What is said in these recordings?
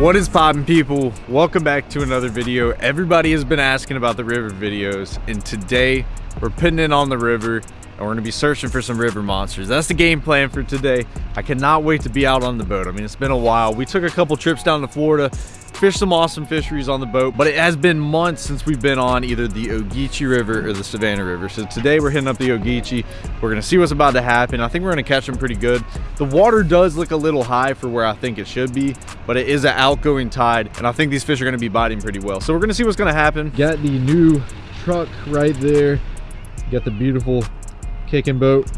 What is poppin' people? Welcome back to another video. Everybody has been asking about the river videos and today we're putting in on the river and we're gonna be searching for some river monsters. That's the game plan for today. I cannot wait to be out on the boat. I mean, it's been a while. We took a couple trips down to Florida, fished some awesome fisheries on the boat, but it has been months since we've been on either the Ogeechee River or the Savannah River. So today we're hitting up the Ogeechee. We're gonna see what's about to happen. I think we're gonna catch them pretty good. The water does look a little high for where I think it should be, but it is an outgoing tide, and I think these fish are gonna be biting pretty well. So we're gonna see what's gonna happen. Got the new truck right there. Got the beautiful kicking boat.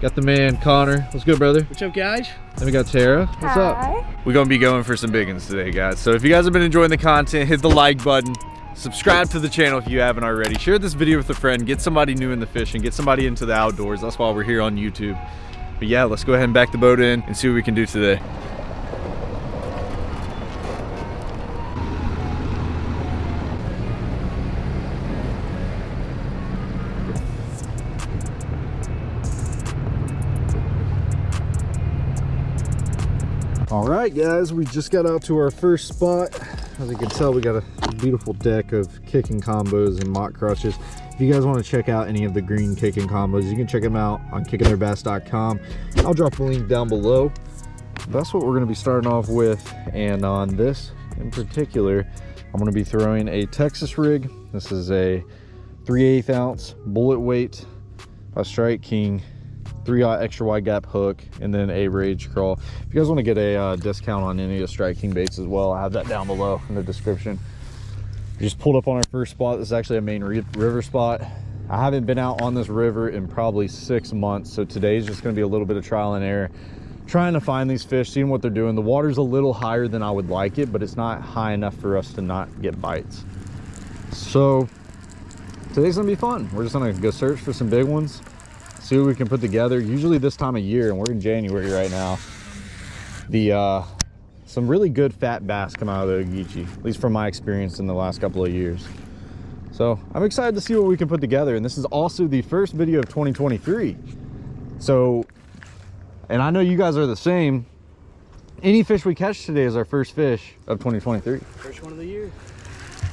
Got the man, Connor. What's good, brother? What's up, guys? Then we got Tara. What's Hi. up? We're gonna be going for some big ones today, guys. So if you guys have been enjoying the content, hit the like button. Subscribe to the channel if you haven't already. Share this video with a friend. Get somebody new in the fishing. Get somebody into the outdoors. That's why we're here on YouTube. But yeah, let's go ahead and back the boat in and see what we can do today. Right, guys, we just got out to our first spot. As you can tell, we got a beautiful deck of kicking combos and mock crutches. If you guys want to check out any of the green kicking combos, you can check them out on kickingtheirbass.com. I'll drop a link down below. That's what we're going to be starting off with. And on this in particular, I'm going to be throwing a Texas rig. This is a 3 8 ounce bullet weight by Strike King three aught extra wide gap hook and then a rage crawl. If you guys want to get a uh, discount on any of the Strike King baits as well i have that down below in the description. We just pulled up on our first spot. This is actually a main river spot. I haven't been out on this river in probably six months so today's just going to be a little bit of trial and error. Trying to find these fish seeing what they're doing. The water's a little higher than i would like it but it's not high enough for us to not get bites. So today's gonna be fun. We're just gonna go search for some big ones see what we can put together usually this time of year and we're in january right now. The uh some really good fat bass come out of the Ogeechee, at least from my experience in the last couple of years. So i'm excited to see what we can put together and this is also the first video of 2023 so and i know you guys are the same. Any fish we catch today is our first fish of 2023 First one of the year.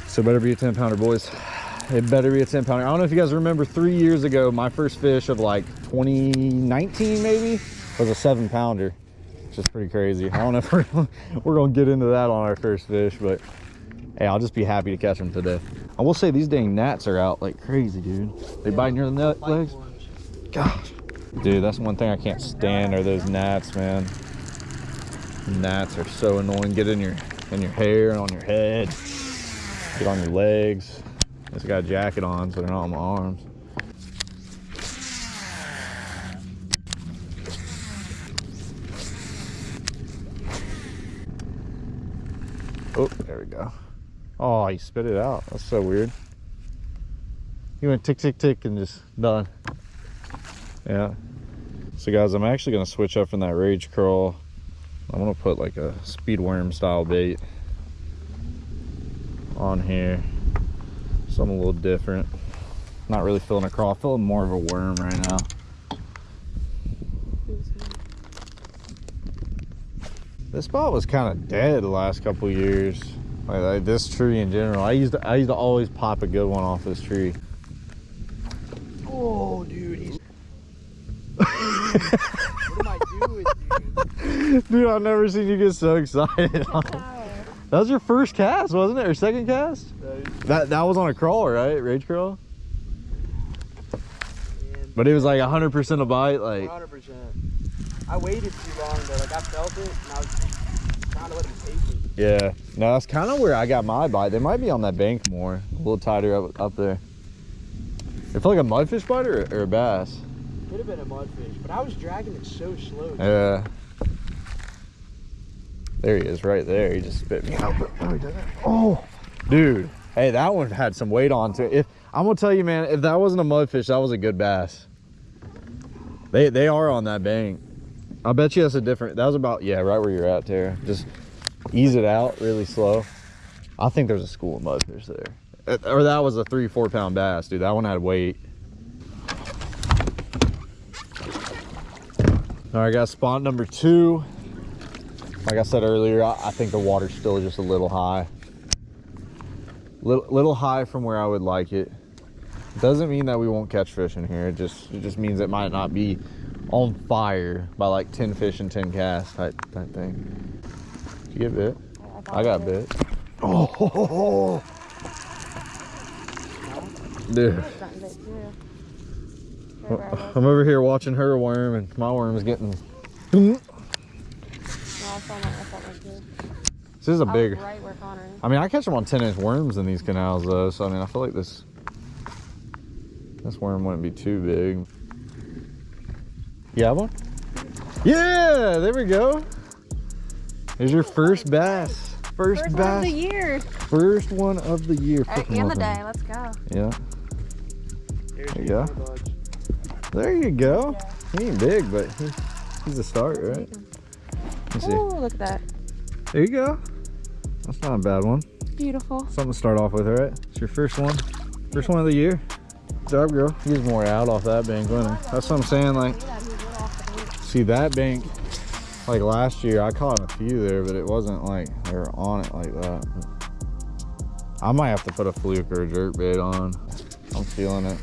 so better be a 10 pounder boys it better be a 10 pounder. I don't know if you guys remember three years ago my first fish of like 2019 maybe was a seven pounder which is pretty crazy. I don't know if we're, we're gonna get into that on our first fish but hey i'll just be happy to catch them today i will say these dang gnats are out like crazy dude. They Yeah, biting your nut Bite legs? gosh. Dude that's one thing i can't stand are those gnats man. Gnats are so annoying. Get in your in your hair and on your head. Get on your legs just got a jacket on so they're not on my arms. Oh there we go. Oh he spit it out. That's so weird. He went tick tick tick and just done. Yeah. So guys i'm actually going to switch up from that rage curl. I'm going to put like a speed worm style bait on here something a little different not really feeling a crawl feeling more of a worm right now this spot was kind of dead the last couple years like, like this tree in general i used to i used to always pop a good one off this tree Oh, dude, he's. what am I doing, dude? Dude, I've never seen you get so excited. that was your first cast, wasn't it? Or second cast? That that was on a crawl, right? Rage crawl? But it was like 100% a bite. Like, 100%. I waited too long, though. Like, I felt it, and I was trying to let him taste it. yeah. No, that's kind of where I got my bite. They might be on that bank more. A little tighter up, up there. It felt like a mudfish bite or, or a bass? Could have been a mudfish, but I was dragging it so slow. dude. Yeah. There he is, right there. He just spit me out. Oh, dude. Hey, that one had some weight on to it. If I'm gonna tell you, man, if that wasn't a mudfish, that was a good bass. They they are on that bank. I bet you that's a different. That was about yeah, right where you're at, Tara. Just ease it out really slow. I think there's a school of mudfish there, Uh, or that was a three four pound bass, dude. That one had weight. All right, got spot number two. Like I said earlier, I, I think the water's still just a little high. Little, little high from where I would like it. Doesn't mean that we won't catch fish in here. It just it just means it might not be on fire by like 10 fish and 10 casts type, type thing. Did you get bit? I got bit. Oh, dude. I'm over here watching her worm and my worm is getting. This is a big. Right where Connor is. I mean, I catch them on 10 inch worms in these canals though, so I mean, I feel like this this worm wouldn't be too big. You have one? Yeah, there we go. Here's your first bass. First, First one bass. of the year. First one of the year. All right, Freaking and the day. Let's go. Yeah, There's There you go. budge. there you go. He ain't big, but he, he's a start, right? Let's see. Oh, look at that. There you go. That's not a bad one. Beautiful. Something to start off with, all right? It's your first one. First one of the year. Good job, girl. Gets more out off that bank, wouldn't he? That's what I'm saying. Like, see that bank, like last year, I caught a few there, but it wasn't like they were on it like that. I might have to put a fluke or a jerk bait on. I'm feeling it.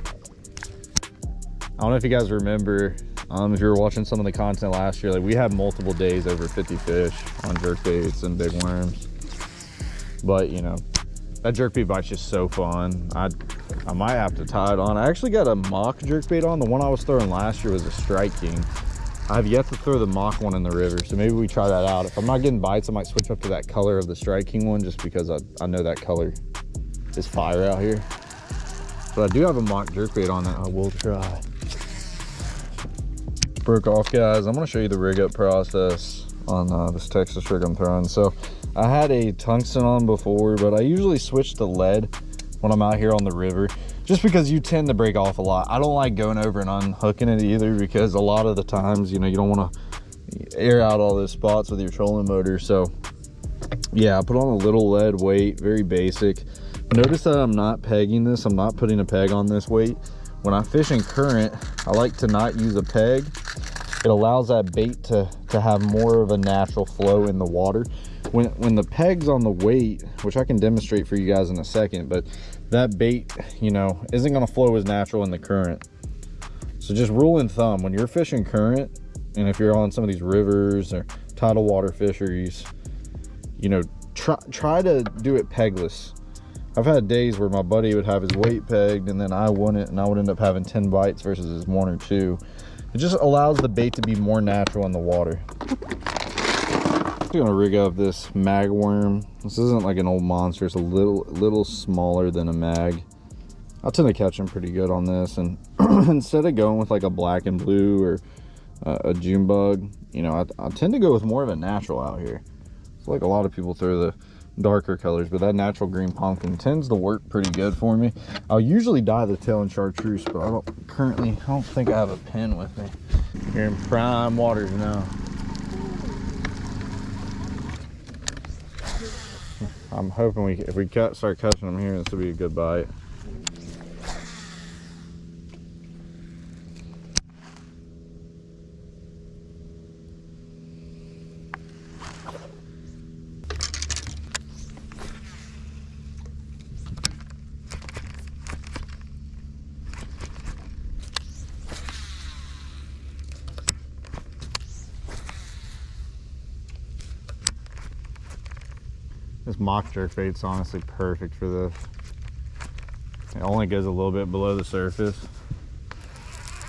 I don't know if you guys remember, um, if you were watching some of the content last year, like we had multiple days over 50 fish on jerk baits and big worms. But you know, that jerk bait bite's just so fun. I I might have to tie it on. I actually got a mock jerk bait on. The one I was throwing last year was a Strike King. I have yet to throw the mock one in the river, so maybe we try that out. If I'm not getting bites, I might switch up to that color of the Strike King one just because I, I know that color is fire out here. But I do have a mock jerk bait on that I will try. Broke off, guys. I'm gonna show you the rig up process on uh, this Texas rig I'm throwing. So I had a tungsten on before, but I usually switch to lead when I'm out here on the river, just because you tend to break off a lot. I don't like going over and unhooking it either because a lot of the times, you know, you don't want to air out all those spots with your trolling motor. So yeah, I put on a little lead weight, very basic. Notice that I'm not pegging this. I'm not putting a peg on this weight. When I fish in current, I like to not use a peg. It allows that bait to, to have more of a natural flow in the water. When, when the peg's on the weight, which I can demonstrate for you guys in a second, but that bait, you know, isn't gonna flow as natural in the current. So just rule in thumb, when you're fishing current, and if you're on some of these rivers or tidal water fisheries, you know, try, try to do it pegless. I've had days where my buddy would have his weight pegged and then I wouldn't, and I would end up having 10 bites versus his one or two. It just allows the bait to be more natural in the water. I'm gonna rig up this mag worm. This isn't like an old monster, it's a little little smaller than a mag. I tend to catch them pretty good on this, and instead of going with like a black and blue or uh, a June bug, you know, I, I tend to go with more of a natural out here. It's like a lot of people throw the darker colors, but that natural green pumpkin tends to work pretty good for me. I'll usually dye the tail in chartreuse, but I don't currently, I don't think I have a pen with me. You're in prime waters now. I'm hoping we, if we start catching them here, this will be a good bite. This mock jerk bait's honestly perfect for this. It only goes a little bit below the surface.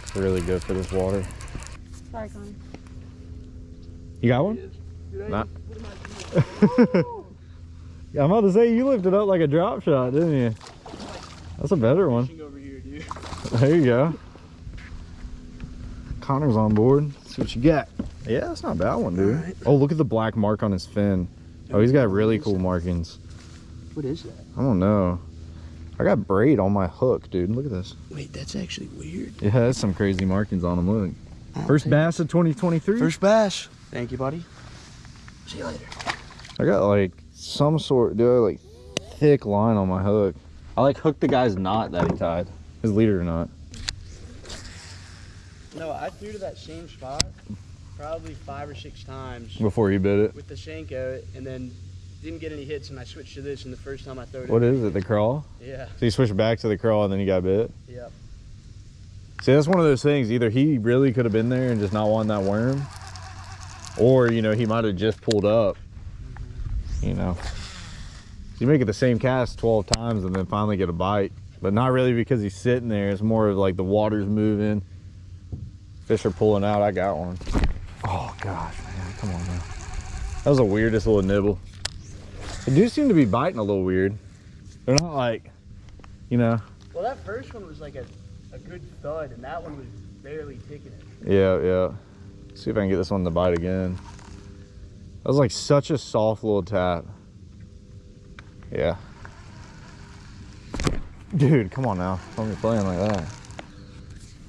It's really good for this water. Sorry, Connor. You got one? Dude, Not. Yeah, I'm about to say you lifted up like a drop shot, didn't you? That's a better one. here. There you go. Connor's on board. Let's see what you got. Yeah, that's not a bad one, dude. Alright. Oh, look at the black mark on his fin. Oh, he's got really cool markings. What is that? I don't know. I got braid on my hook, dude. Look at this. Wait, that's actually weird. It has some crazy markings on him. Look. First take- bass of 2023. First bass. Thank you, buddy. See you later. I got like some sort, dude, like thick line on my hook. I like hooked the guy's knot that he tied. His leader knot. No, I threw to that same spot probably five or six times Before you bit it. with the Senko, and then didn't get any hits, and I switched to this, and the first time I threw it. What is it? The crawl? Yeah. So you switched back to the crawl and then you got bit? Yep. See, that's one of those things. Either he really could have been there and just not wanting that worm, or you know he might have just pulled up. You know, you make it the same cast 12 times and then finally get a bite, but not really because he's sitting there. It's more of like the water's moving, fish are pulling out. I got one. Oh gosh, man, come on, man. That was the weirdest little nibble. They do seem to be biting a little weird. They're not like, you know, Well, that first one was like a, a good thud, and that one was barely ticking it. Yeah, yeah. See if I can get this one to bite again. That was like such a soft little tap. Yeah. Dude, come on now. Don't be playing like that.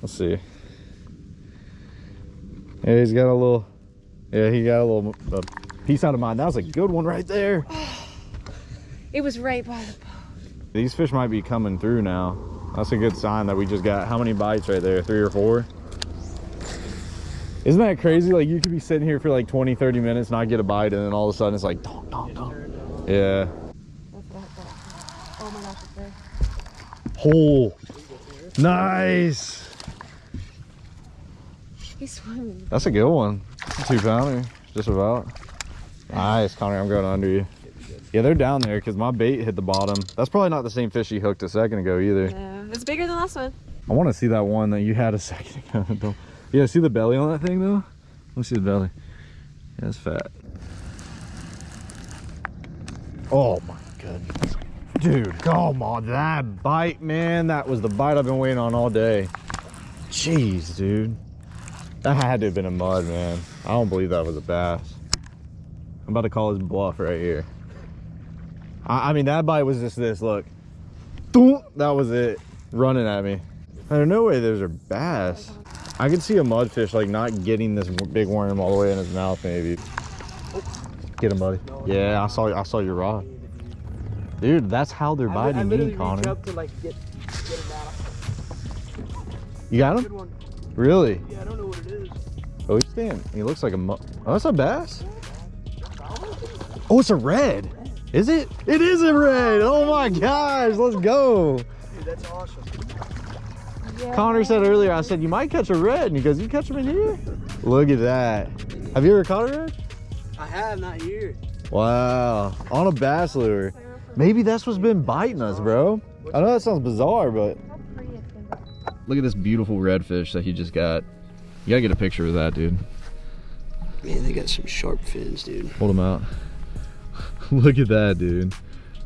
Let's see. Yeah, he's got a little, yeah, he got a little a piece out of mine. That was a good one right there. It was right by the boat. These fish might be coming through now. That's a good sign that we just got how many bites right there? Three or four? Isn't that crazy? Like you could be sitting here for like 20, 30 minutes, not get a bite, and then all of a sudden it's like, donk, donk, donk. Yeah. That's what I thought. Oh my gosh, it's there. Hole. Nice. He's swimming. That's a good one. Two pounder, just about. Nice, Connor. I'm going under you. Yeah, they're down there because my bait hit the bottom. That's probably not the same fish you hooked a second ago either. Yeah, it's bigger than last one. I want to see that one that you had a second ago. Yeah, see the belly on that thing though? Let me see the belly. Yeah, it's fat. Oh my goodness. Dude, come on, that bite, man. That was the bite I've been waiting on all day. Jeez, dude. That had to have been a mud, man. I don't believe that was a bass. I'm about to call his bluff right here. I, I mean, that bite was just this, look. That was it, running at me. There's no way those are bass. I could see a mudfish like not getting this big worm all the way in his mouth, maybe. Get him, buddy. Yeah, I saw. I saw your rod, dude. That's how they're biting I me, Connor. up to like get get him out. You got him? Really? Yeah, Oh, he's standing. He looks like a mu- Oh, that's a bass. Oh, it's a red. Is it? It is a red. Oh my gosh, let's go. Dude, that's awesome. Yeah. Connor said earlier, I said, you might catch a red. And he goes, you catch them in here? Look at that. Have you ever caught a red? I have not here. Wow. On a bass lure. Maybe that's what's been biting us, bro. I know that sounds bizarre, but How pretty it's gonna be. look at this beautiful redfish that he just got. You gotta get a picture of that, dude. Man, they got some sharp fins, dude. Hold him out. look at that, dude.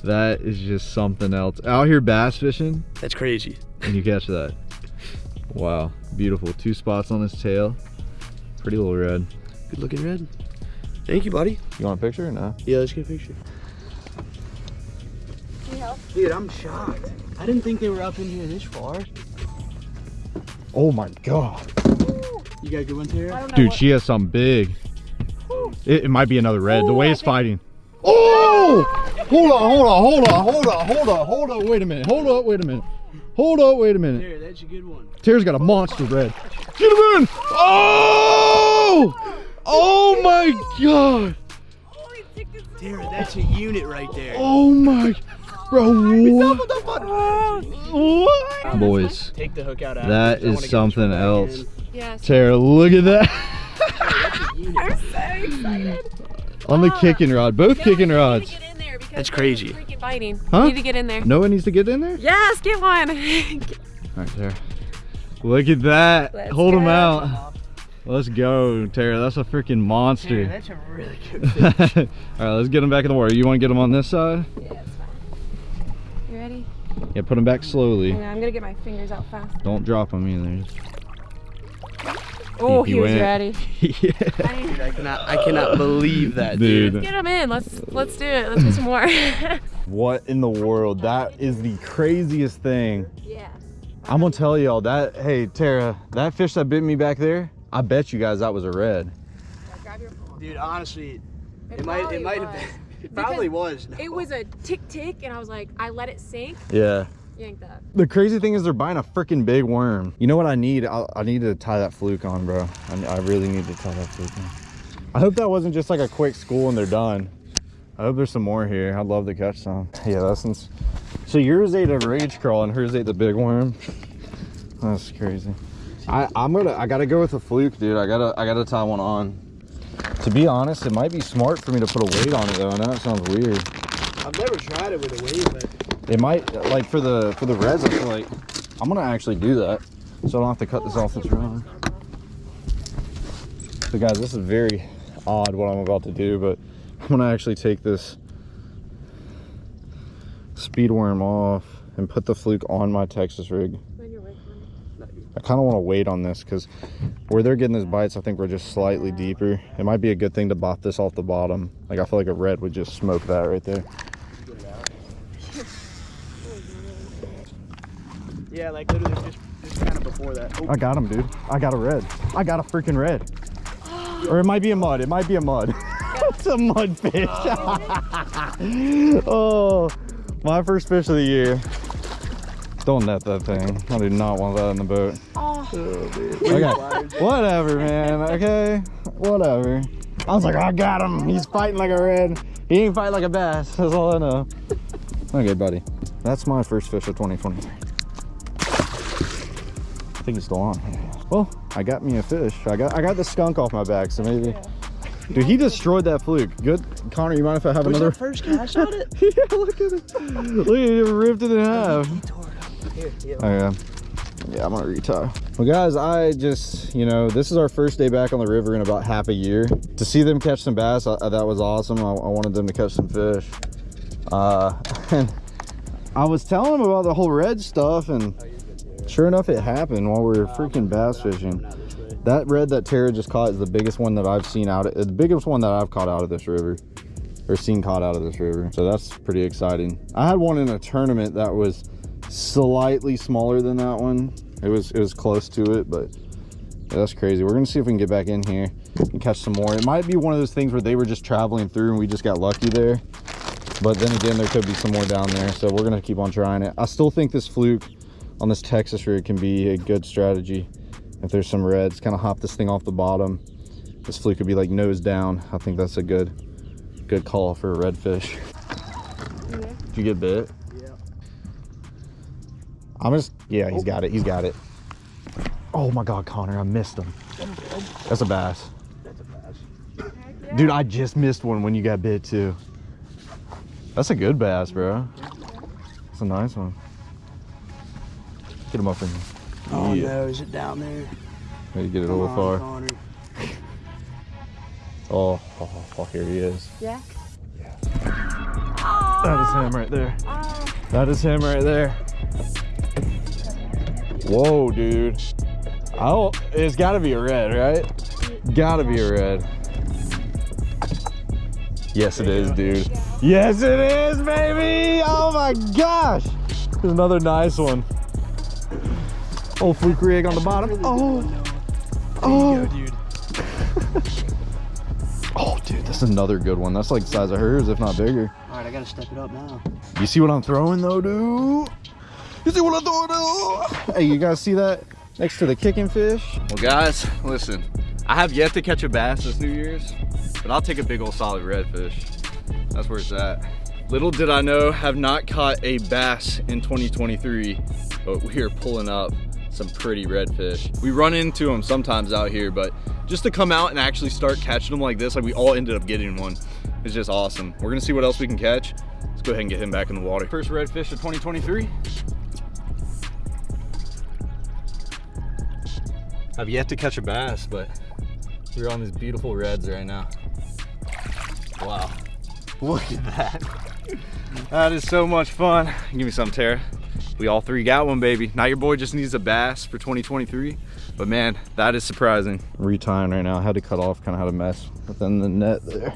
That is just something else. Out here bass fishing, That's crazy. and you catch that. Wow. Beautiful. Two spots on his tail. Pretty little red. Good looking red. Thank you, buddy. You want a picture or no? Yeah, let's get a picture. Can? Dude, I'm shocked. I didn't think they were up in here this far. Oh my god. You got good one, Tara? I don't know. Dude, what- she has something big. It, it might be another red. the way I it's think- fighting. Oh! Hold on, hold on, hold on, hold on, hold on, hold on. Wait a minute. Hold up, wait a minute. Hold up, wait a minute. Tara, that's a good one. Tara's got a monster red. Get him in! Oh! Oh my god! Holy. Tara, that's a unit right there. Oh my. Bro, what? What? Boys, Take the hook out after. That I is wanna get this something else. in. Yes. Tara, look at that. That's a unit. I'm so excited. On the Ah. kicking rod, both No, kicking rods. Need to get in there That's crazy. Freaking biting. Huh? You need to get in there. No one needs to get in there? Yes, get one. Alright, Tara. Look at that. Let's Hold him go. out. Let's go, Tara. That's a freaking Tara, monster. that's a really good fish. Alright, let's get him back in the water. You want to get him on this side? yeah, it's fine. You ready? Yeah, put him back slowly. Hang on, I'm gonna get my fingers out fast. Don't drop him either. Oh, he he, was went. ready. yeah. Dude, I cannot, I cannot believe that, Dude. dude. Get him in. Let's let's do it. Let's do some more. What in the world? That is the craziest thing. yeah. I'm gonna tell y'all that, hey, Tara, that fish that bit me back there, I bet you guys that was a red. Grab your phone. Dude, honestly, It it might, it might have been. It probably was. It was a tick tick, and I was like, I let it sink, Yeah. Yank that. The crazy thing is they're buying a freaking big worm. You know what I need? I, I need to tie that fluke on, bro. I, I really need to tie that fluke on. I hope that wasn't just like a quick school and they're done. I hope there's some more here. I'd love to catch some. Yeah, that's ins- so yours ate a rage crawl and hers ate the big worm. That's crazy. I, I'm gonna I gotta go with a fluke, dude. I gotta I gotta tie one on. To be honest, it might be smart for me to put a weight on it though. I know it sounds weird. I've never tried it with a wave, but It might like for the for the reds. I feel like I'm gonna actually do that, so I don't have to cut this off this rod. So guys, this is very odd what I'm about to do, but I'm gonna actually take this speed worm off and put the fluke on my Texas rig. When you're waking. I kind of want to wait on this because where they're getting those bites, I think we're just slightly deeper. It might be a good thing to bop this off the bottom. Like I feel like a red would just smoke that right there. Yeah, like literally just just kind of before that. I got him, dude. I got a red. I got a freaking red. Or it might be a mud. It might be a mud. it's a mud fish. oh, my first fish of the year. Don't net that thing. I do not want that in the boat. Oh, Okay, whatever, man. Okay, whatever. I was like, I got him. He's fighting like a red. He ain't fighting like a bass. That's all I know. Okay, buddy. That's my first fish of 2023. Think it's still on. Well, I got me a fish. I got I got the skunk off my back, so maybe. Dude, he destroyed that fluke. Good, Connor. You mind if I have was another? first cast on it? yeah, look at it. Look at it, ripped it in half. Here, yeah. Oh yeah. Yeah, I'm gonna retie. Well guys, I just, you know, this is our first day back on the river in about half a year. To see them catch some bass, I, that was awesome. I, I wanted them to catch some fish. Uh, and I was telling them about the whole red stuff and sure enough it happened while we were freaking bass fishing. That red that Tara just caught is the biggest one that I've seen out, of the biggest one that I've caught out of this river or seen caught out of this river. So that's pretty exciting. I had one in a tournament that was slightly smaller than that one. It was it was close to it, but yeah, that's crazy. We're gonna see if we can get back in here and catch some more. It might be one of those things where they were just traveling through and we just got lucky there. But then again, there could be some more down there. So we're gonna keep on trying it. I still think this fluke on this Texas rig can be a good strategy. If there's some reds, kind of hop this thing off the bottom. This fluke could be like nose down. I think that's a good good call for a redfish. yeah. Did you get bit? Yeah. I'm just, yeah, he's oh. got it. He's got it. Oh my God, Connor, I missed him. That's a bass. That's a bass. Yeah. Dude, I just missed one when you got bit too. That's a good bass, bro. That's a nice one. Get him up in here. Oh Yeah. no, is it down there? Maybe get it a Come little on, far. Connor. Oh, oh, oh, oh, here he is. Yeah. That is him right there. Oh, That is him right there. Whoa, dude. Oh, it's gotta be a red, right? Gotta be a red. Yes, it is, dude. Yes, it is, baby! Oh my gosh! There's another nice one. Oh, fluke rig on the bottom. Oh, oh, dude. oh, dude, that's another good one. That's like the size of hers, if not bigger. All right, I gotta step it up now. You see what I'm throwing though, dude? You see what I'm throwing though? Hey, you guys see that next to the kicking fish? Well, guys, listen. I have yet to catch a bass this New Year's, but I'll take a big old solid redfish. That's where it's at. Little did I know, have not caught a bass in 2023, but we are pulling up some pretty redfish. We run into them sometimes out here, but just to come out and actually start catching them like this, like we all ended up getting one, is just awesome. We're gonna see what else we can catch. Let's go ahead and get him back in the water. First redfish of 2023. I've yet to catch a bass, but we're on these beautiful reds right now. Wow. Look at that. That is so much fun. Give me some, Tara. We all three got one, baby. Now your boy just needs a bass for 2023. But man, that is surprising. Retying right now. I had to cut off, kind of had a mess within the net there.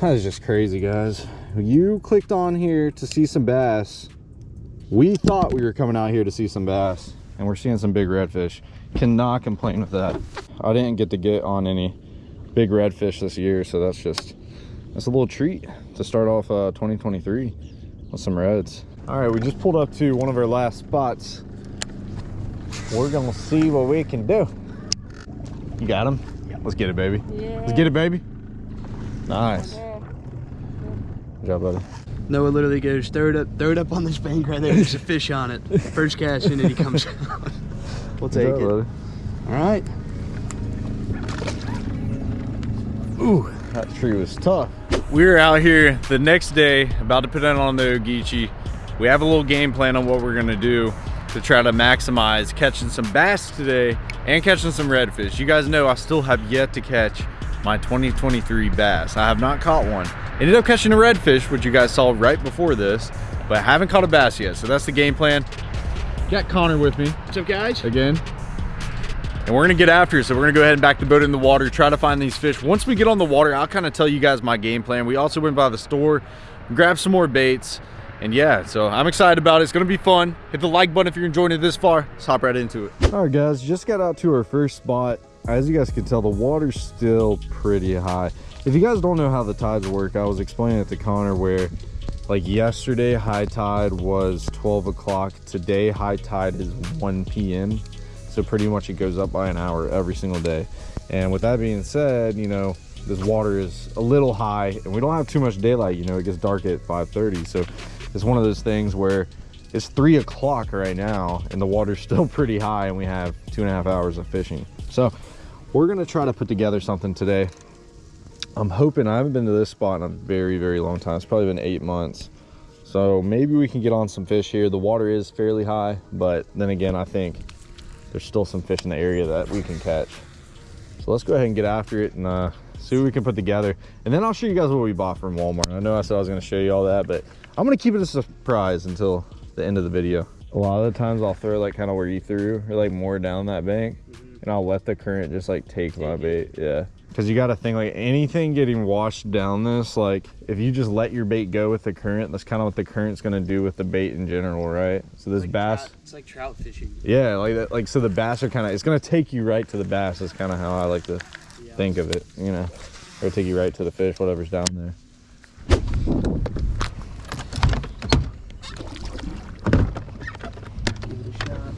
That is just crazy, guys. You clicked on here to see some bass. We thought we were coming out here to see some bass, and we're seeing some big redfish. Cannot complain with that. I didn't get to get on any big redfish this year, so that's just that's a little treat to start off uh, 2023 with some reds. All right, we just pulled up to one of our last spots. We're gonna see what we can do. You got him? Let's get it, baby. Yeah. Let's get it, baby. Nice. Yeah. Good job, buddy. Noah literally goes, throw it up, throw it up on this bank right there. There's a fish on it. First cast in and he comes out. we'll take job, it. buddy. All right. Ooh, that tree was tough. We're out here the next day, about to put it on the Ogeechee. We have a little game plan on what we're gonna do to try to maximize catching some bass today and catching some redfish. You guys know I still have yet to catch my 2023 bass. I have not caught one. Ended up catching a redfish, which you guys saw right before this, but I haven't caught a bass yet. So that's the game plan. Got Connor with me What's up, guys? again. And we're gonna get after it. So we're gonna go ahead and back the boat in the water, try to find these fish. Once we get on the water, I'll kind of tell you guys my game plan. We also went by the store, grabbed some more baits. And yeah, so I'm excited about it. It's gonna be fun. Hit the like button if you're enjoying it this far. Let's hop right into it. All right, guys, just got out to our first spot. As you guys can tell, the water's still pretty high. If you guys don't know how the tides work, I was explaining it to Connor where like yesterday high tide was 12 o'clock. Today high tide is 1 p.m. So pretty much it goes up by an hour every single day. And with that being said, you know, this water is a little high and we don't have too much daylight. You know, it gets dark at 5.30. So it's one of those things where it's three o'clock right now and the water's still pretty high and we have two and a half hours of fishing. So we're gonna try to put together something today. I'm hoping, I haven't been to this spot in a very, very long time. It's probably been eight months. So maybe we can get on some fish here. The water is fairly high, but then again, I think there's still some fish in the area that we can catch. So let's go ahead and get after it and uh, see what we can put together. And then I'll show you guys what we bought from Walmart. I know I said I was gonna show you all that, but I'm gonna keep it a surprise until the end of the video. A lot of the times I'll throw like kind of where you threw or like more down that bank mm-hmm. and I'll let the current just like take my bait. Yeah. Cause you gotta think like anything getting washed down this, like if you just let your bait go with the current, that's kind of what the current's gonna do with the bait in general, right? So this Like bass, trout- it's like trout fishing. yeah, like that, like so the bass are kind of, it's gonna take you right to the bass. Is kind of how I like to Yeah. think of it, you know, or take you right to the fish, whatever's down there. Give it a shot.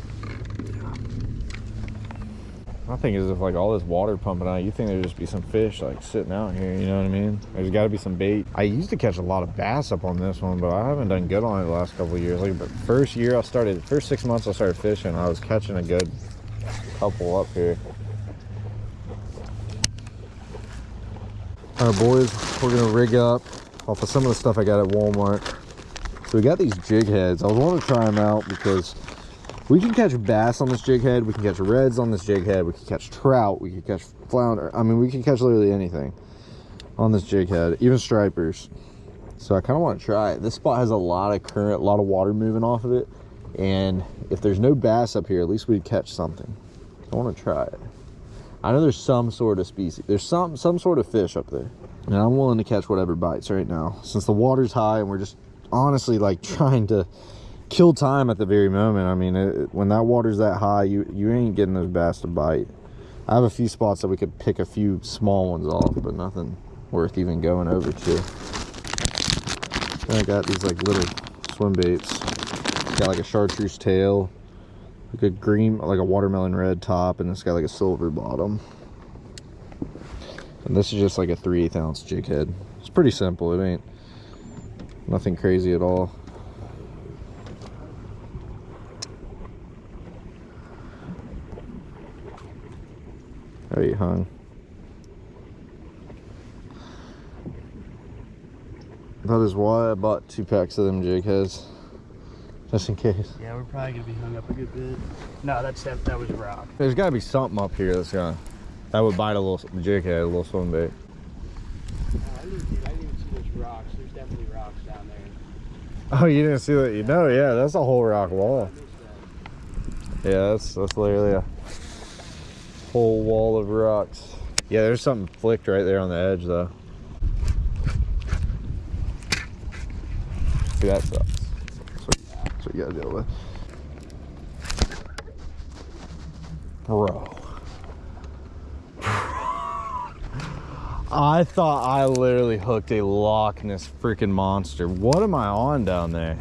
My thing is if like all this water pumping out, you think there'd just be some fish like sitting out here, you know what I mean? There's gotta be some bait. I used to catch a lot of bass up on this one, but I haven't done good on it the last couple years. Like the first year I started, first six months I started fishing, I was catching a good couple up here. All right, boys, we're gonna rig up off of some of the stuff I got at Walmart. So we got these jig heads. I was wanting to try them out because we can catch bass on this jig head. We can catch reds on this jig head. We can catch trout. We can catch flounder. I mean, we can catch literally anything on this jig head, even stripers. So I kind of want to try it. This spot has a lot of current, a lot of water moving off of it. And if there's no bass up here, at least we'd catch something. I want to try it. I know there's some sort of species. There's some some sort of fish up there. And I'm willing to catch whatever bites right now. Since the water's high and we're just honestly like trying to kill time at the very moment. I mean, it, when that water's that high, you you ain't getting those bass to bite. I have a few spots that we could pick a few small ones off, but nothing worth even going over to. And I got these like little swim baits. Got like a chartreuse tail, like a green, like a watermelon red top, and it's got like a silver bottom. And this is just like a 3 8 ounce jig head. It's pretty simple. It ain't nothing crazy at all. There you hung. That is why I bought two packs of them jig heads. Just in case. Yeah, we're probably gonna be hung up a good bit. No, that's that. That was a rock. There's gotta be something up here that's gonna that would bite a little jig head, a little swim bait. Uh, I didn't, I didn't even see those rocks. There's definitely rocks down there. Oh, you didn't see that? You know, yeah, that's a whole rock wall. Yeah, that's that's literally a whole wall of rocks. Yeah, there's something flicked right there on the edge though. See, that sucks. That's what, that's what you gotta deal with. Bro. I thought I literally hooked a Loch Ness freaking monster. What am I on down there?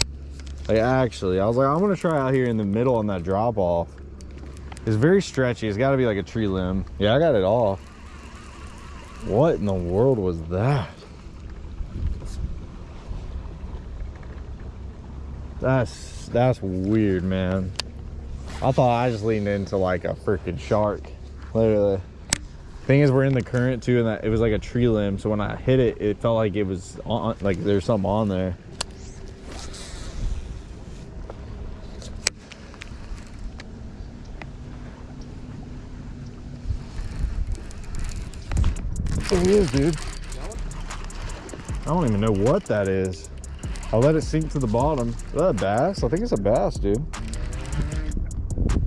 Like actually, I was like, I'm gonna try out here in the middle on that drop off. It's very stretchy. It's got to be like a tree limb. Yeah, I got it off. What in the world was that? That's that's weird, man. I thought I just leaned into like a freaking shark, literally. Thing is, we're in the current too, and that it was like a tree limb. So when I hit it, it felt like it was on, like there's something on there. He is, dude. I don't even know what that is. I'll let it sink to the bottom. Is that a bass? I think it's a bass, dude.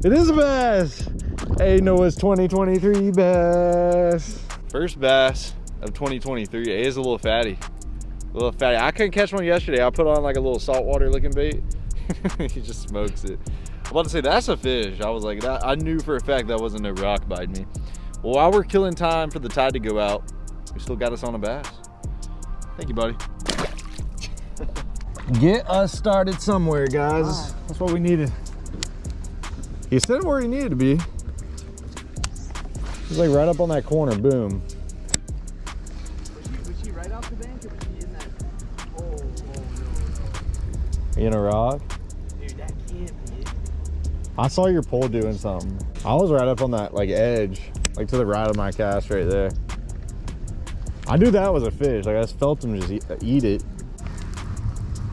It is a bass. Hey, Noah's 2023 bass. First bass of 2023. It is a little fatty. A little fatty. I couldn't catch one yesterday. I put on like a little saltwater looking bait. he just smokes it. I'm about to say that's a fish. I was like, that, I knew for a fact that wasn't a rock biting me. Well, while we're killing time for the tide to go out, we still got us on a bass. Thank you, buddy. Get us started somewhere, guys. That's what we needed. He said where he needed to be. He's like right up on that corner. Boom. Was he, right off the bank or was he in that? Oh, oh no, In a rock. Dude, that can't be it. I saw your pole doing something. I was right up on that like edge, like to the right of my cast right there. I knew that was a fish. Like I just felt him just eat, uh, eat it.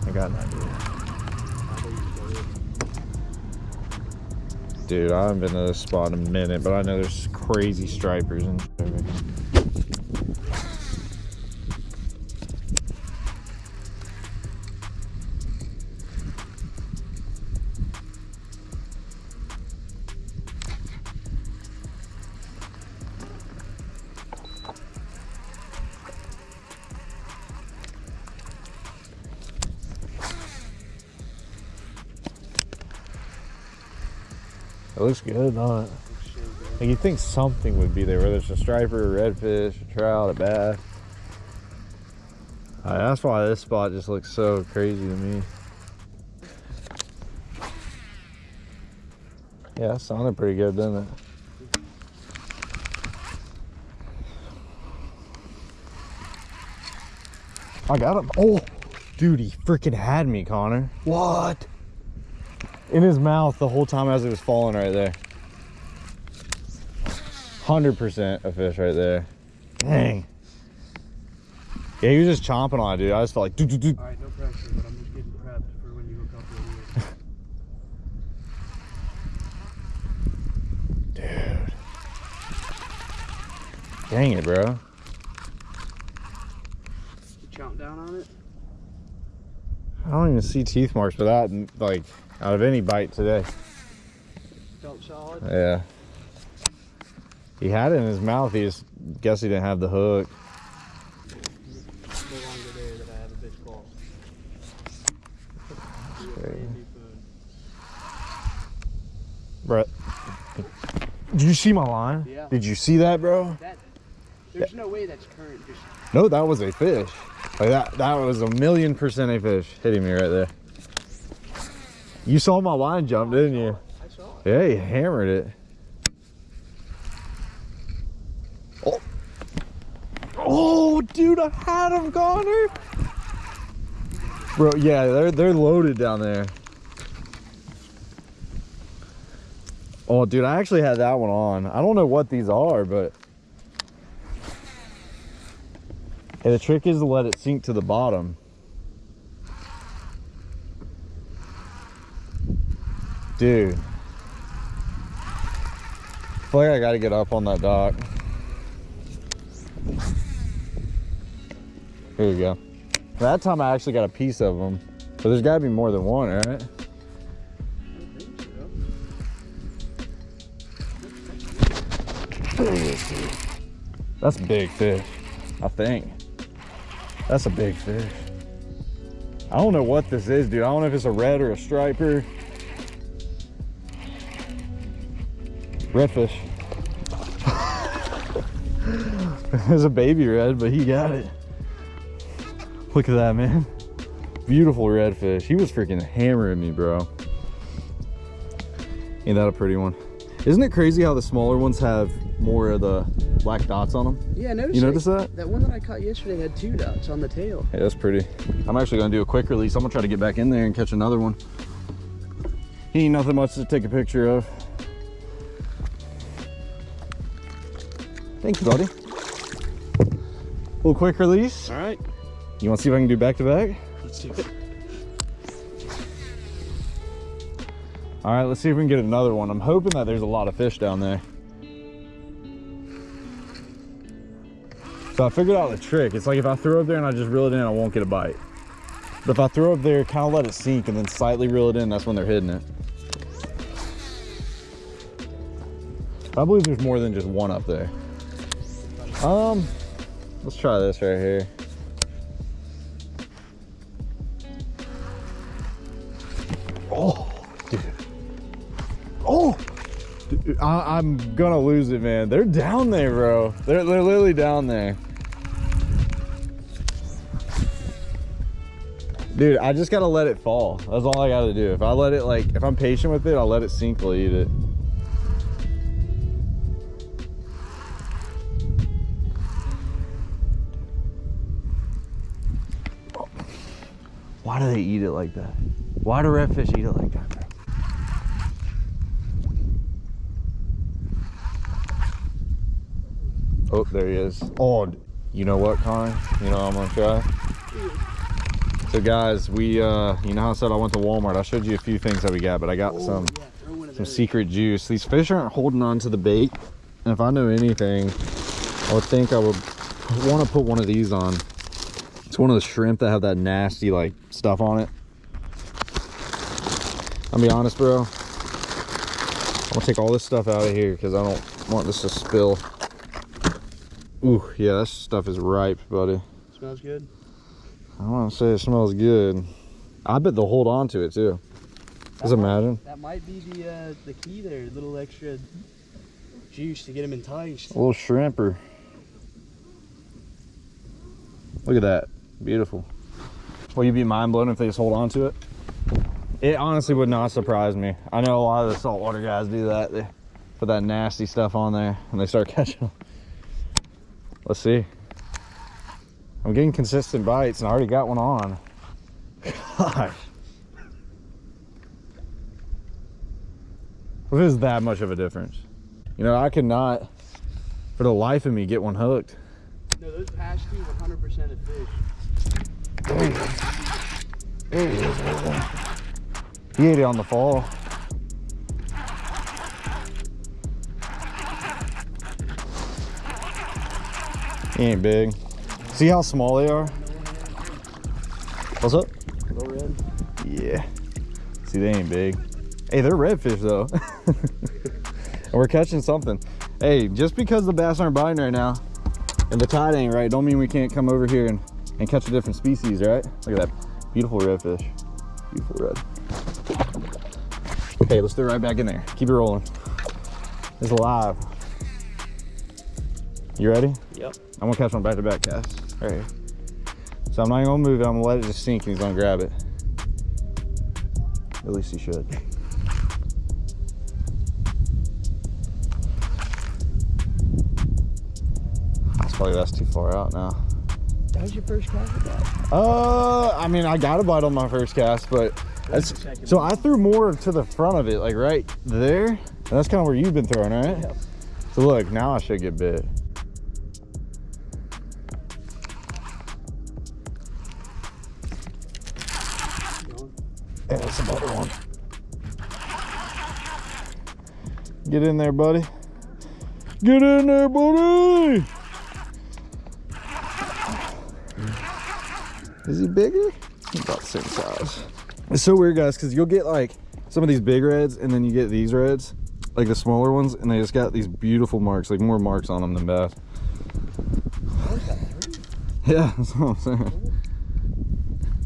I got an idea. Dude, I haven't been to this spot in a minute, but I know there's crazy stripers and looks good, not it? Like you think something would be there, whether it's a striper, a redfish, a trout, a bass. Uh, that's why this spot just looks so crazy to me. Yeah, that sounded pretty good, didn't it? I got him. Oh, dude, he freaking had me, Connor. What? In his mouth the whole time as it was falling right there. 100% a fish right there. Dang. Yeah, he was just chomping on it, dude. I just felt like, doo, doo, doo. All right, no pressure, but I'm just getting prepped for when you hook up dude. Dang it, bro. You chomp down on it? I don't even see teeth marks for that, like, out of any bite today. Felt solid? Yeah. He had it in his mouth. He just guess he didn't have the hook. It's no longer there that I have a fish call. New food. Brett. Did you see my line? Yeah. Did you see that, bro? That, there's no way that's current fish. No, that was a fish. Like that that was a million percent a fish hitting me right there. You saw my line jump, didn't you? I saw it. Yeah, he hammered it. Oh. Oh, dude, I had him, Connor. Bro, yeah, they're they're loaded down there. Oh, dude, I actually had that one on. I don't know what these are, but Hey, the trick is to let it sink to the bottom. Dude. I feel like I gotta get up on that dock. Here we go. That time I actually got a piece of them. So there's gotta be more than one, right? That's a big fish, I think. That's a big fish. I don't know what this is, dude. I don't know if it's a red or a striper. Redfish. it's a baby red, but he got it. Look at that, man. Beautiful redfish. He was freaking hammering me, bro. Ain't that a pretty one? Isn't it crazy how the smaller ones have more of the black dots on them? Yeah, I noticed. You notice that? That one that I caught yesterday had two dots on the tail. Yeah, that's pretty. I'm actually gonna do a quick release. I'm gonna try to get back in there and catch another one. He ain't nothing much to take a picture of. Thank you, buddy. A little quick release. All right, You wanna see if I can do back to back? let's do it. All right, let's see if we can get another one. I'm hoping that there's a lot of fish down there. So I figured out the trick. It's like if I throw up there and I just reel it in, I won't get a bite. But if I throw up there, kind of let it sink and then slightly reel it in, that's when they're hitting it. I believe there's more than just one up there. Um, let's try this right here. Oh, dude. Oh, dude, I, I'm gonna lose it, man. They're down there, bro. They're, they're literally down there. Dude, I just gotta let it fall. That's all I gotta do. If I let it, like, if I'm patient with it, I'll let it sink, I'll eat it. Why do they eat it like that? Why do redfish eat it like that. Oh, there he is. Oh, you know what, Connor? You know what I'm gonna try? So guys, we, uh, you know how I said I went to Walmart? I showed you a few things that we got, but I got some, Yeah, throw one of some secret juice. These fish aren't holding on to the bait. And if I know anything, I would think I would want to put one of these on. It's one of the shrimp that have that nasty like stuff on it. I'll be honest, bro. I'm gonna take all this stuff out of here because I don't want this to spill. Ooh, yeah, that stuff is ripe, buddy. Smells good. I don't want to say it smells good. I bet they'll hold on to it too. Just That might- That might be the uh, the key there. A little extra juice to get them enticed. A little shrimper. Look at that. Beautiful. Will you be mind blown if they just hold on to it? It honestly would not surprise me. I know a lot of the saltwater guys do that. They put that nasty stuff on there and they start catching them. Let's see. I'm getting consistent bites and I already got one on. Gosh. What is that much of a difference? You know, I could not, for the life of me, get one hooked. No, those past two 100% of fish. He ate it on the fall. He ain't big. See how small they are? What's up? Yeah. See, they ain't big. Hey, they're redfish though. and we're catching something. Hey, just because the bass aren't biting right now and the tide ain't right, don't mean we can't come over here and, and catch a different species, right? Look at that beautiful redfish. Beautiful red. Okay, let's throw it right back in there. Keep it rolling. It's alive. You ready? Yep. I'm gonna catch one back to back cast. Right here. So I'm not gonna move it, I'm gonna let it just sink and he's gonna grab it. At least he should. That's probably that's too far out now. That was your first cast with that? Uh, I mean, I got a bite on my first cast, but that's, so I threw more to the front of it, like right there. And that's kind of where you've been throwing, right? Yep. So look, now I should get bit. Yeah, that's another one. Get in there, buddy. Get in there, buddy. Is he bigger? About the same size. It's so weird, guys, because you'll get like some of these big reds and then you get these reds, like the smaller ones, and they just got these beautiful marks, like more marks on them than bass. Yeah, that's what I'm saying.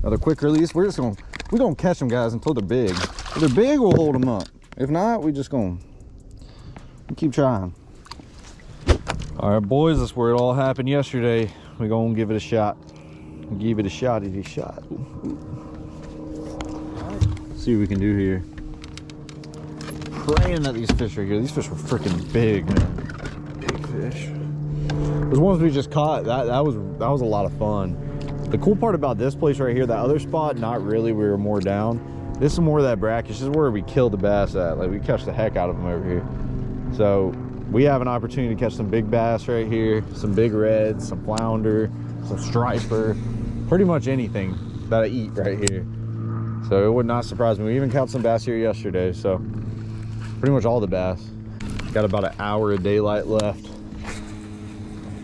Another quick release. We're just gonna we're gonna catch them guys until they're big. If they're big, we'll hold them up. If not, we just gonna keep trying. All right, boys, that's where it all happened yesterday. We're gonna give it a shot. Give it a shot at a shot. see what we can do here. Praying that these fish are here. These fish were freaking big, man. Big fish. Those ones we just caught, that that was that was a lot of fun. The cool part about this place right here, that other spot, not really. We were more down. This is more of that brackish. This is where we killed the bass at. Like we catch the heck out of them over here. So we have an opportunity to catch some big bass right here, some big reds, some flounder, some striper, pretty much anything that I eat right here. So it would not surprise me. We even caught some bass here yesterday. So pretty much all the bass. Got about an hour of daylight left.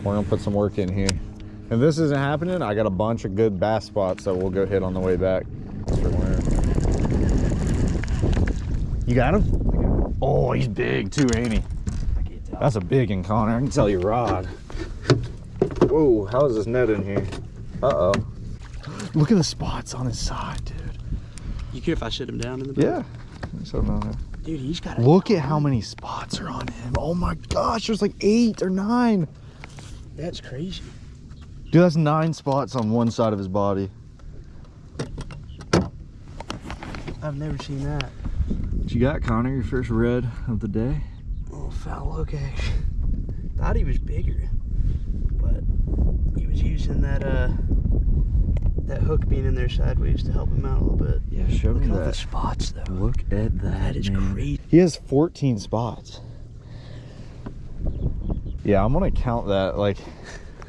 We're gonna put some work in here. If this isn't happening, I got a bunch of good bass spots that we'll go hit on the way back. You got him? Oh, he's big too, ain't he? That's a big one, Connor. I can tell you rod. Whoa, how is this net in here? Uh-oh. Look at the spots on his side, dude. You care if I sit him down in the boat? Yeah. So, no, no. Dude, he's got Look at how many spots are on him. Oh my gosh, there's like eight or nine. That's crazy. Dude, that's nine spots on one side of his body. I've never seen that. What you got, Connor? Your first red of the day? Oh, foul action. Thought he was bigger, but he was using that uh that hook being in there sideways to help him out a little bit. Yeah, show Look me at all the spots though. Look at that. That is man. crazy. He has 14 spots. Yeah, I'm gonna count that. Like,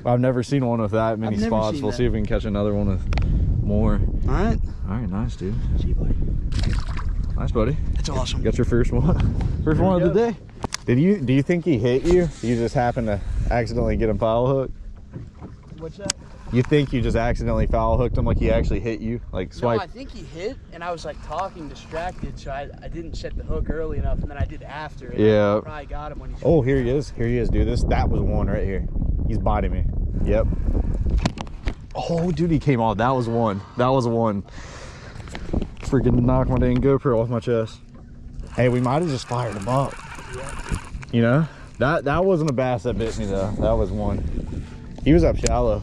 I've never seen one with that many spots. We'll that. see if we can catch another one with more. All right, All right, nice, dude. see you, buddy. Nice, buddy. That's awesome. Got your first one. First There one we of the day. Did you? Do you think he hit you? You just happened to accidentally get him foul hooked. What's that? You think you just accidentally foul hooked him like he actually hit you? Like swipe? No? I think he hit, and I was like talking distracted, so I, I didn't set the hook early enough, and then I did after. Yeah. I probably got him when he. Oh, here he is. Here he is, dude. This that was one right here. He's biting me. Yep. Oh, dude, he came off. That was one. That was one. Freaking knock my dang GoPro off my chest. Hey, we might have just fired him up. You know? That that wasn't a bass that bit me though. That was one. He was up shallow.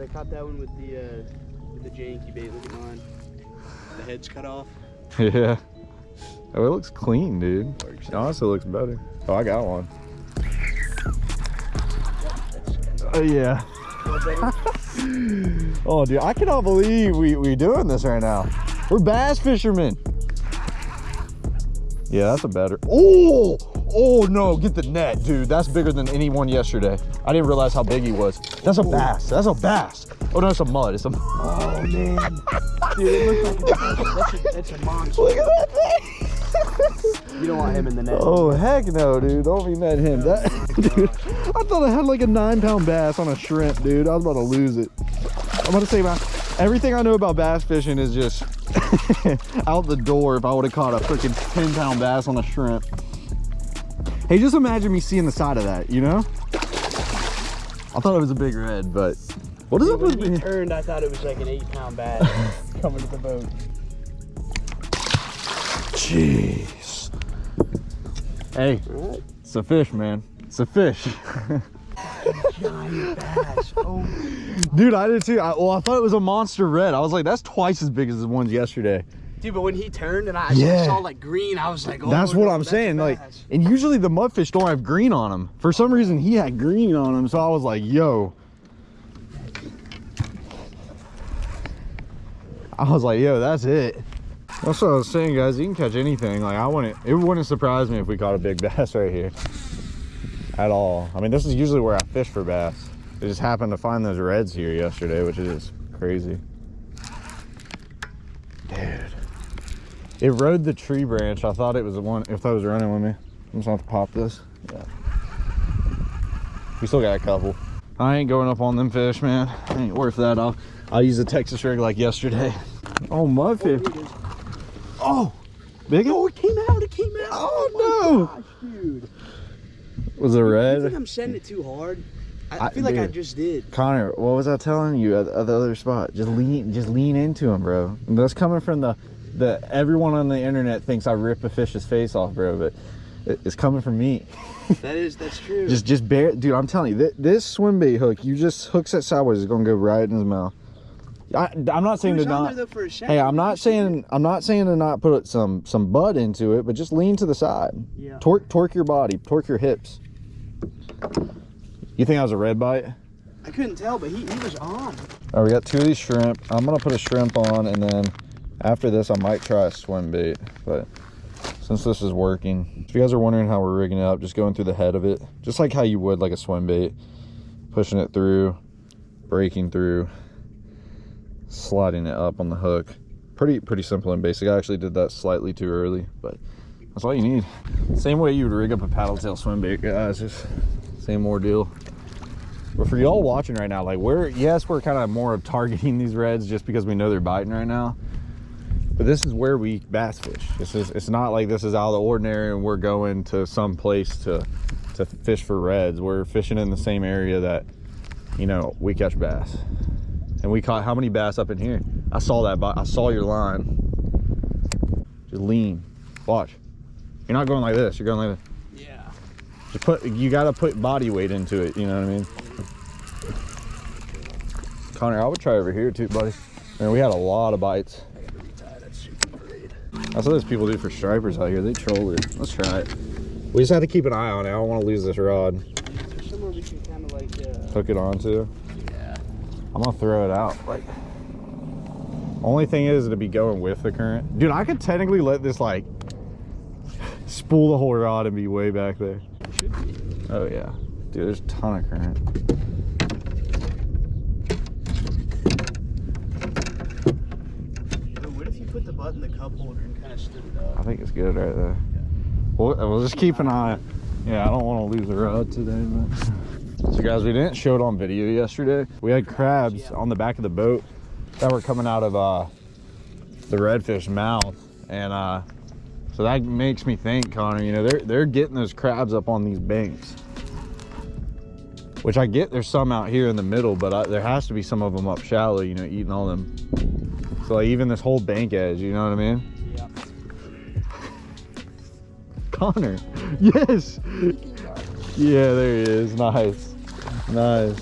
I caught that one with the uh, with the janky bait? Look at mine. The head's cut off. Yeah. Oh, it looks clean, dude. It honestly looks better. Oh, I got one. Oh, yeah. oh, dude, I cannot believe we we doing this right now. We're bass fishermen. Yeah, that's a better. Oh, oh no, get the net, dude. That's bigger than any one yesterday. I didn't realize how big he was. That's a bass. That's a bass. Oh no, it's a mud. It's a. Oh man, dude, it looks like a, that's, a, that's a monster. Look at that thing. You don't want him in the net. Oh heck no, dude! Don't be mad at him. That, oh, dude, I thought I had like a nine-pound bass on a shrimp, dude. I was about to lose it. I'm gonna say, man, everything I know about bass fishing is just out the door. If I would have caught a freaking ten-pound bass on a shrimp. Hey, just imagine me seeing the side of that. You know? I thought it was a big red, but what is When with me? turned, I thought it was like an eight-pound bass coming to the boat. Jeez. Hey, right. it's a fish, man. It's a fish. Giant bass. Oh, Dude, I did too. I, well, I thought it was a monster red. I was like, that's twice as big as the ones yesterday. Dude, but when he turned and I Yeah. saw like green, I was like, oh, that's what no, I'm that's saying. Like, and usually the mudfish don't have green on them. For some reason, he had green on him. So I was like, yo. I was like, yo, that's it. That's what I was saying, guys. You can catch anything. Like, I wouldn't, it wouldn't surprise me if we caught a big bass right here. At all. I mean, this is usually where I fish for bass. I just happened to find those reds here yesterday, which is crazy. Dude. It rode the tree branch. I thought it was the one, if I was running with me. I'm just gonna have to pop this. Yeah. We still got a couple. I ain't going up on them fish, man. Ain't worth that. I'll, I'll use a Texas rig like yesterday. Oh, mudfish. Oh, big Oh, one? it came out! It came out! Oh, oh my no. Gosh, dude. Was it red? think I'm sending it too hard? I, I- feel like I just did. Connor, what was I telling you at, at the other spot? Just lean, just lean into him, bro. That's coming from the, the everyone on the internet thinks I rip a fish's face off, bro. But it's coming from me. That is, that's true. Just, just bear, dude. I'm telling you, th- this swim bait hook, you just hooks it sideways, it's gonna go right in his mouth. I, I'm not saying to not. though for a second. Hey, I'm not saying I'm not saying to not put some some butt into it, but just lean to the side. Yeah. Torque torque your body, torque your hips. You think I was a red bite? I couldn't tell, but he, he was on. All right, we got two of these shrimp. I'm gonna put a shrimp on, and then after this, I might try a swim bait. But since this is working, if you guys are wondering how we're rigging it up, just going through the head of it, just like how you would like a swim bait, pushing it through, breaking through, sliding it up on the hook. Pretty pretty simple and basic. I actually did that slightly too early, but that's all you need. Same way you would rig up a paddle tail swim bait, guys. Just same ordeal. But for y'all watching right now, like we're yes, we're kind of more of targeting these reds just because we know they're biting right now. But this is where we bass fish. This is it's not like this is out of the ordinary and we're going to some place to to fish for reds. We're fishing in the same area that you know we catch bass. And we caught how many bass up in here? I saw that I saw your line. Just lean. Watch. You're not going like this. You're going like this. Yeah. Just put you gotta put body weight into it, you know what I mean? Connor, I would try over here too, buddy. Man, we had a lot of bites. That's what those people do for stripers out here. They troll it. Let's try it. We just have to keep an eye on it. I don't want to lose this rod. There's somewhere we can kind of like, uh, Hook it onto. yeah. I'm gonna throw it out. Like, only thing is to be going with the current. Dude, I could technically let this like spool the whole rod and be way back there. Should be. Oh yeah, dude, there's a ton of current. But what if you put the butt in the cup holder and kind of stood it I think it's good right there. We'll, we'll just keep an eye. Yeah, I don't want to lose the rod today. But... So guys, we didn't show it on video yesterday. We had crabs Yeah. on the back of the boat that were coming out of uh, the redfish mouth, and uh, so that makes me think, Connor. You know, they're they're getting those crabs up on these banks. Which I get, there's some out here in the middle, but I, there has to be some of them up shallow. You know, eating all them. So like even this whole bank edge, you know what I mean? Yeah. Connor. Yes. Yeah, there he is. Nice. Nice.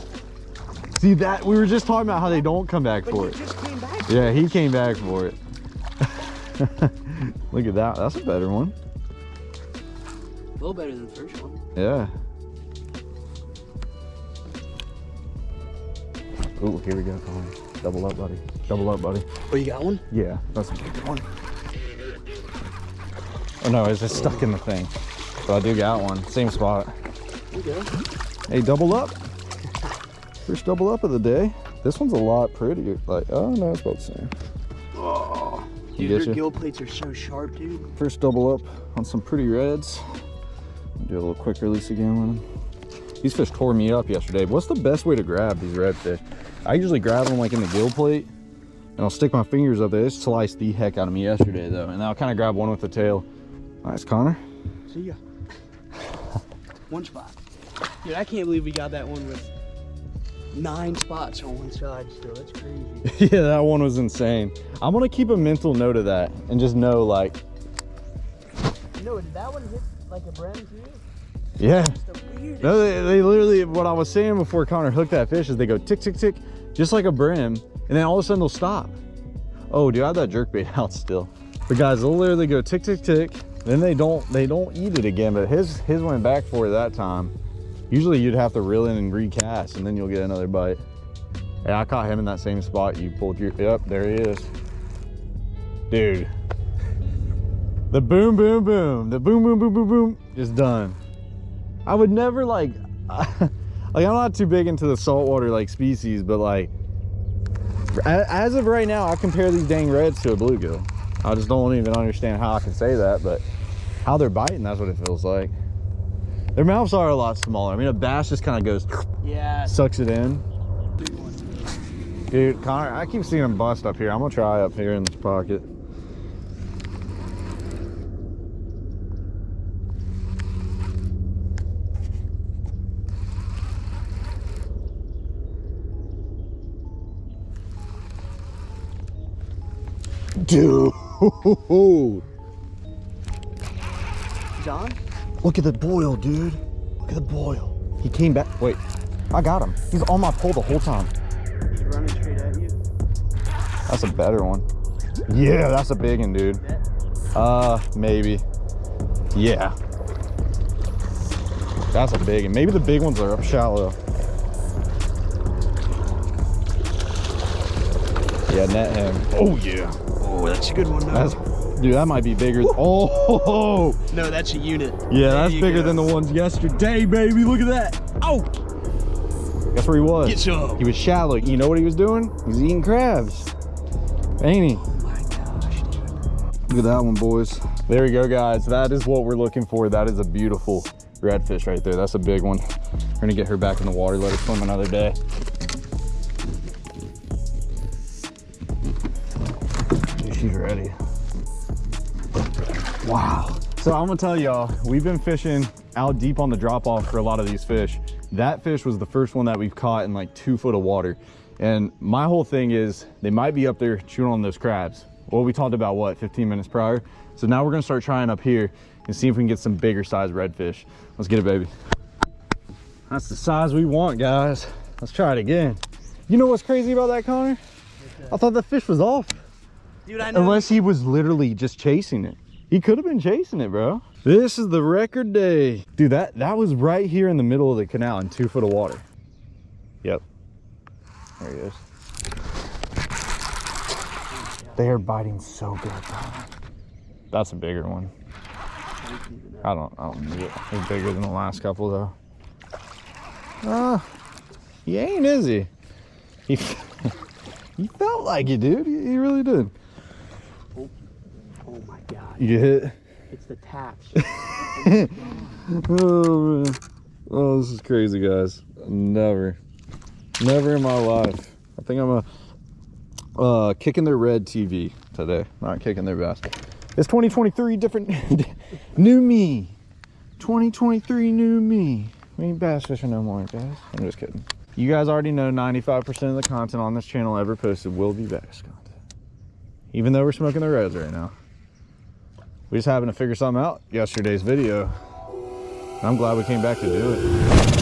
See that we were just talking about how they don't come back But for it. back. Yeah, he came back for it. Look at that. That's a better one. A little better than the first one. Yeah. Oh, here we go, Connor. Double up, buddy. Double up, buddy. Oh, you got one? Yeah, that's a good one. Oh no, it's just stuck in the thing. But I do got one. Same spot. Go. Hey, double up. First double up of the day. This one's a lot prettier. Like, oh no, it's about the same. Oh. Dude, you? gill plates are so sharp, dude. First double up on some pretty reds. Do a little quick release again with them. These fish tore me up yesterday. What's the best way to grab these redfish? I usually grab them like in the gill plate and I'll stick my fingers up there. It sliced the heck out of me yesterday though. And I'll kind of grab one with the tail. Nice, Connor. See ya. one spot. Dude, I can't believe we got that one with nine spots on one side still. That's crazy. yeah, that one was insane. I'm gonna keep a mental note of that and just know like, no, did that one hit like a brim too? yeah. The. No, they, they literally, what I was saying before Connor hooked that fish is they go tick, tick, tick, just like a brim, and then all of a sudden they'll stop. Oh, dude, I have that jerk bait out still. But guys, they'll literally go tick, tick, tick, then they don't, they don't eat it again, but his, his went back for it that time. Usually you'd have to reel in and recast, and then you'll get another bite. Hey, I caught him in that same spot you pulled your, yep, there he is. Dude. The boom, boom, boom, the boom, boom, boom, boom, boom, is done. I would never like, like I'm not too big into the saltwater like species, but like, as of right now, I compare these dang reds to a bluegill. I just don't even understand how I can say that, but how they're biting, that's what it feels like. Their mouths are a lot smaller. I mean, a bass just kind of goes, Yeah. sucks it in. Dude, Connor, I keep seeing them bust up here. I'm gonna try up here in this pocket. Dude, John? look at the boil, dude. Look at the boil. He came back. Wait, I got him. He's on my pole the whole time. He's running straight at you. That's a better one. Yeah, that's a big one, dude. Uh, maybe. Yeah. That's a big one. Maybe the big ones are up shallow. Yeah, net him. Oh yeah. Oh, that's a good one. That's dude, that might be bigger. Oh, no, that's a unit. yeah, There that's bigger go. than the ones yesterday, baby. Look at that. Oh, guess where he was? Get some. He was shallow. You know what he was doing? He was eating crabs. Ain't he? Oh my gosh, dude. Look at that one, boys. There we go, guys. That is what we're looking for. That is a beautiful redfish right there. That's a big one. We're gonna get her back in the water, let her swim another day. So I'm gonna tell y'all, we've been fishing out deep on the drop off for a lot of these fish. That fish was the first one that we've caught in like two foot of water. And my whole thing is they might be up there chewing on those crabs. Well, we talked about what, 15 minutes prior. So now we're gonna start trying up here and see if we can get some bigger size redfish. Let's get it, baby. That's the size we want, guys. Let's try it again. You know what's crazy about that, Connor? I thought the fish was off. Dude, I know. Unless he was literally just chasing it. He could have been chasing it, bro. This is the record day. Dude, that, that was right here in the middle of the canal in two foot of water. Yep. There he is. They are biting so good, bro. That's a bigger one. I don't, I don't need it. He's bigger than the last couple, though. Ah, he ain't, is he? He, he felt like it, dude. He, he really did. Oh my god. You get hit? It's the taps. Oh man. Oh, this is crazy, guys. Never, never in my life. I think I'm a uh, kicking their red TV today, not kicking their bass. It's 2023, different, new me. 2023, new me. We ain't bass fishing no more, guys. I'm just kidding. You guys already know 95% of the content on this channel ever posted will be bass content. Even though we're smoking the reds right now. We just happened to figure something out yesterday's video. I'm glad we came back to do it.